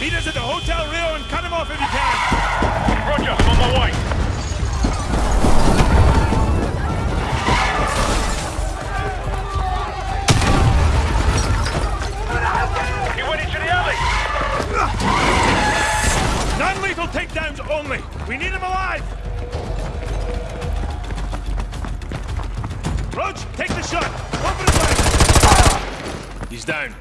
Meet us at the Hotel Rio and cut him off if you can. Roger, I'm on my way. He went into the alley. Non-lethal takedowns only. We need him alive. Roach, take the shot. Open his leg. He's down.